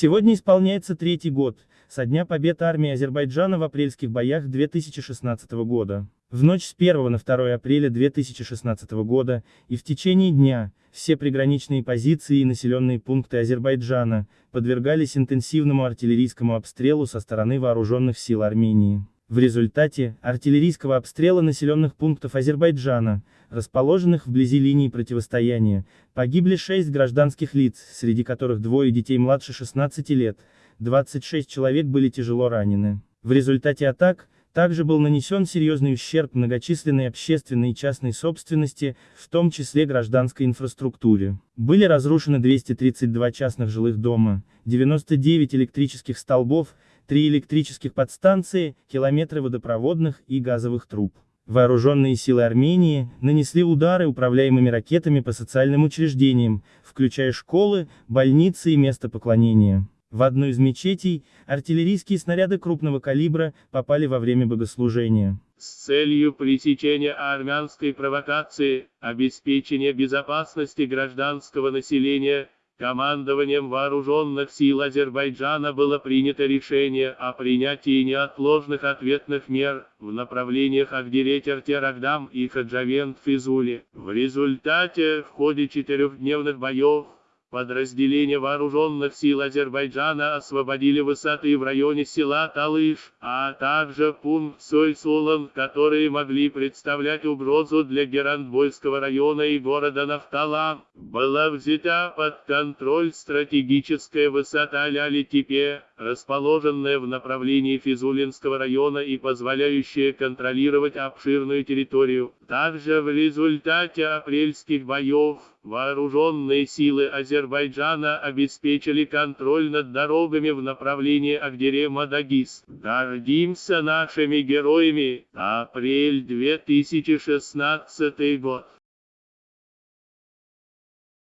Сегодня исполняется третий год, со дня побед армии Азербайджана в апрельских боях 2016 года. В ночь с 1 на 2 апреля 2016 года, и в течение дня, все приграничные позиции и населенные пункты Азербайджана, подвергались интенсивному артиллерийскому обстрелу со стороны вооруженных сил Армении. В результате, артиллерийского обстрела населенных пунктов Азербайджана, расположенных вблизи линии противостояния, погибли 6 гражданских лиц, среди которых двое детей младше 16 лет, 26 человек были тяжело ранены. В результате атак, также был нанесен серьезный ущерб многочисленной общественной и частной собственности, в том числе гражданской инфраструктуре. Были разрушены 232 частных жилых дома, 99 электрических столбов, три электрических подстанции, километры водопроводных и газовых труб. Вооруженные силы Армении нанесли удары управляемыми ракетами по социальным учреждениям, включая школы, больницы и места поклонения. В одну из мечетей, артиллерийские снаряды крупного калибра попали во время богослужения. С целью пресечения армянской провокации, обеспечения безопасности гражданского населения, Командованием вооруженных сил Азербайджана было принято решение о принятии неотложных ответных мер в направлениях Агдире-Тертерагдам и Хаджавент-Физули. В результате, в ходе четырехдневных боев, Подразделения вооруженных сил Азербайджана освободили высоты в районе села Талыш, а также пункт Сойсулан, которые могли представлять угрозу для Герандбойского района и города Нафтала. Была взята под контроль стратегическая высота Ляли-Типе, расположенная в направлении Физулинского района и позволяющая контролировать обширную территорию. Также в результате апрельских боев, Вооруженные силы Азербайджана обеспечили контроль над дорогами в направлении Агдере-Мадагис. Гордимся нашими героями. Апрель 2016 год.